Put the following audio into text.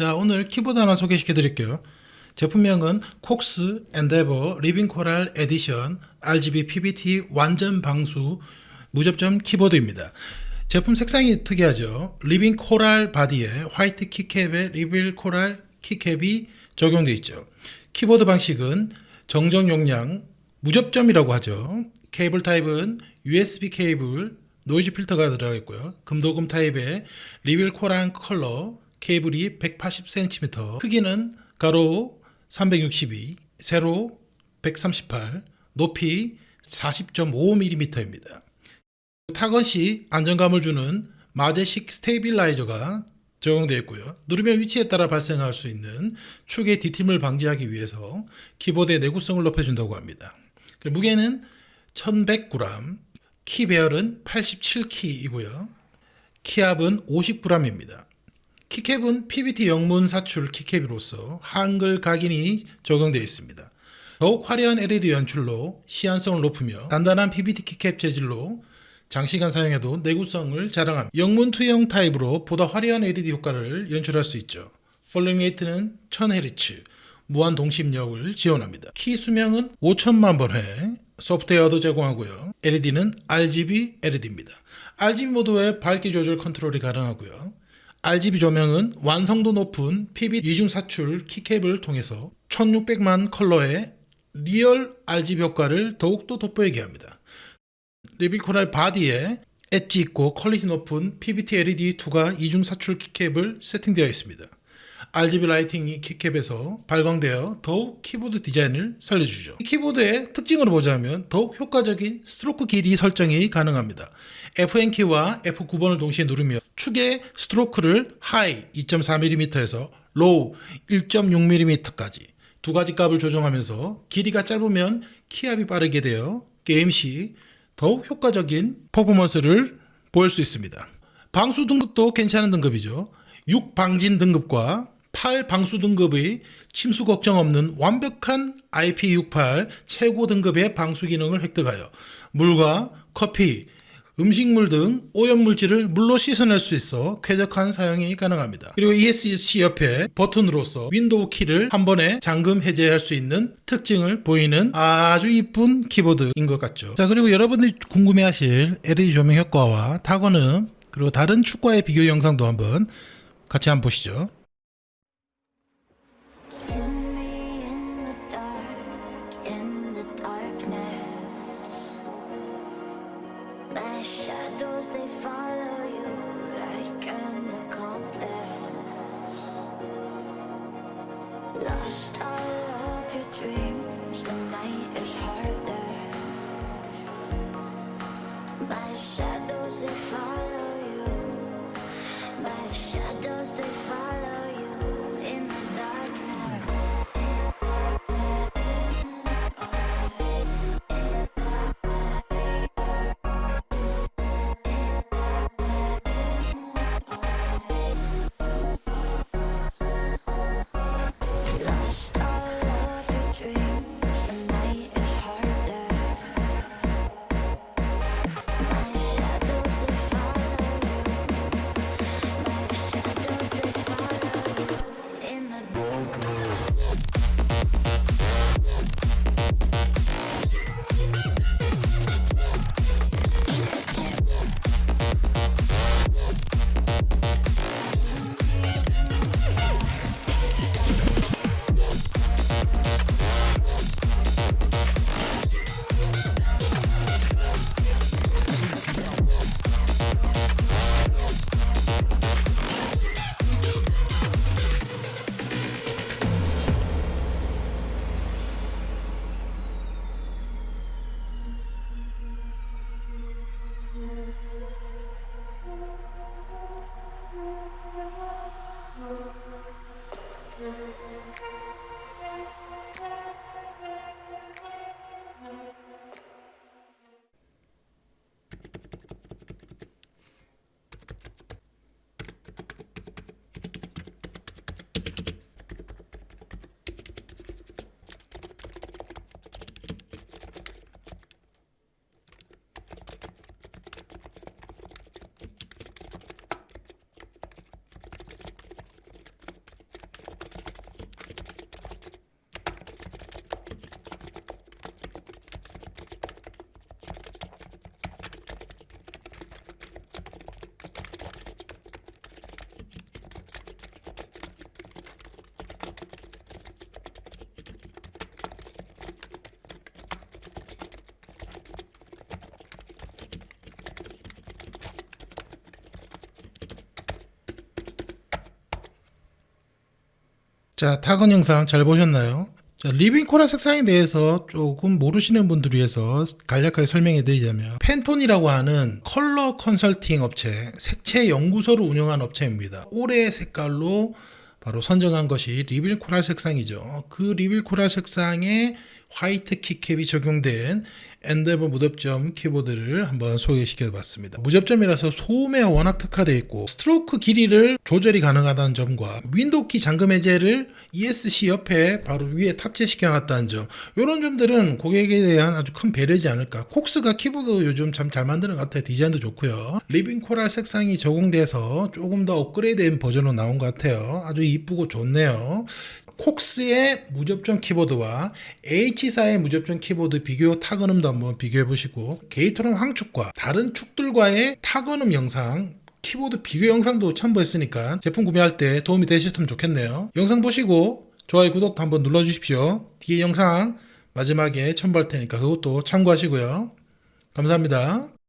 자 오늘 키보드 하나 소개시켜 드릴게요. 제품명은 콕스 엔데버 Living Coral Edition RGB PBT 완전 방수 무접점 키보드입니다. 제품 색상이 특이하죠. Living Coral body에 화이트 keycap에 Living Coral keycap이 적용되어 있죠. 키보드 방식은 정전 용량 무접점이라고 하죠. 케이블 타입은 USB 케이블 노이즈 필터가 들어가 있고요. 금도금 타입의 Living Coral 컬러 케이블이 180cm, 크기는 가로 362, 세로 138, 높이 40.5mm입니다. 타건시 안정감을 주는 마제식 stabilizer가 적용되어 있고요. 누르면 위치에 따라 발생할 수 있는 축의 뒤틀림을 방지하기 위해서 키보드의 내구성을 높여준다고 합니다. 무게는 1100g, 키 배열은 87키이고요. 키압은 50g입니다. keycap은 PBT 영문 사출 keycap으로서 한글 각인이 적용되어 있습니다. 더욱 화려한 LED 연출로 시인성을 높이며 단단한 PBT keycap 재질로 장시간 사용해도 내구성을 자랑합니다. 영문 투영 타입으로 보다 화려한 LED 효과를 연출할 수 있죠. polling rate는 1000Hz, 무한 동시 입력을 지원합니다. 키 수명은 5천만 번 회, 소프트웨어도 제공하고요. LED는 RGB LED입니다. RGB 모드의 밝기 조절 컨트롤이 가능하고요. RGB 조명은 완성도 높은 PB 이중 사출 키캡을 통해서 1600만 컬러의 리얼 RGB 효과를 더욱더 돋보이게 합니다. Living Coral body에 edge 있고 quality 높은 PBT LED2가 이중 사출 keycap을 세팅되어 있습니다. RGB lighting이 keycap에서 발광되어 더욱 키보드 디자인을 살려주죠. 키보드의 특징으로 보자면 더욱 효과적인 스트로크 길이 설정이 가능합니다. Fn키와 F9번을 동시에 누르며 축의 스트로크를 high 2.4mm에서 low 1.6mm까지 두 가지 값을 조정하면서 길이가 짧으면 키압이 빠르게 되어 게임 시 더욱 효과적인 퍼포먼스를 보일 수 있습니다. 방수 등급도 괜찮은 등급이죠. 6방진 등급과 8 방수 등급의 침수 걱정 없는 완벽한 IP68 최고 등급의 방수 기능을 획득하여 물과 커피, 음식물 등 오염물질을 물로 씻어낼 수 있어 쾌적한 사용이 가능합니다. 그리고 ESC 옆에 버튼으로서 윈도우 키를 한 번에 잠금 해제할 수 있는 특징을 보이는 아주 이쁜 키보드인 것 같죠. 자 그리고 여러분들이 궁금해하실 LED 조명 효과와 타건음 그리고 다른 축과의 비교 영상도 한번 같이 한번 보시죠. 자, 타건 영상 잘 보셨나요? 자, Living Coral 색상에 대해서 조금 모르시는 분들 위해서 간략하게 설명해 드리자면 팬톤이라고 하는 컬러 컨설팅 업체, 색채 연구소를 운영한 업체입니다. 올해 색깔로 바로 선정한 것이 Living Coral 색상이죠. 그 Living Coral 색상에 화이트 keycap이 적용된 엔데버 무접점 키보드를 한번 소개시켜 봤습니다. 무접점이라서 소음에 워낙 특화되어 있고 스트로크 길이를 조절이 가능하다는 점과 윈도우 키 잠금 해제를 ESC 옆에 바로 위에 탑재시켜 놨다는 점 이런 점들은 고객에 대한 아주 큰 배려지 않을까. 콕스가 키보드 요즘 참 잘 만드는 것 같아요. 디자인도 좋고요. Living Coral 색상이 적용돼서 조금 더 업그레이드된 버전으로 나온 것 같아요. 아주 이쁘고 좋네요 콕스의 무접점 키보드와 H사의 무접점 키보드 비교 타건음도 한번 비교해 보시고 게이트론 황축과 다른 축들과의 타건음 영상 키보드 비교 영상도 첨부했으니까 제품 구매할 때 도움이 되셨으면 좋겠네요. 영상 보시고 좋아요 구독 한번 눌러주십시오. 뒤에 영상 마지막에 첨부할 테니까 그것도 참고하시고요. 감사합니다.